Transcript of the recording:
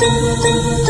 Tương